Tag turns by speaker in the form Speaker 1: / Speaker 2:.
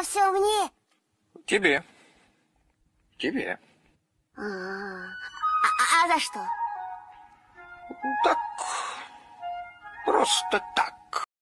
Speaker 1: Это все мне?
Speaker 2: Тебе. Тебе.
Speaker 1: А, а, а за что?
Speaker 2: Так, просто так.